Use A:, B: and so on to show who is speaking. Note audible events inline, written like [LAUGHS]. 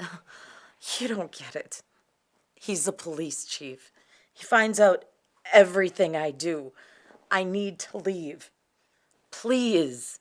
A: [LAUGHS] You don't get it. He's the police chief. He finds out everything I do. I need to leave. Please.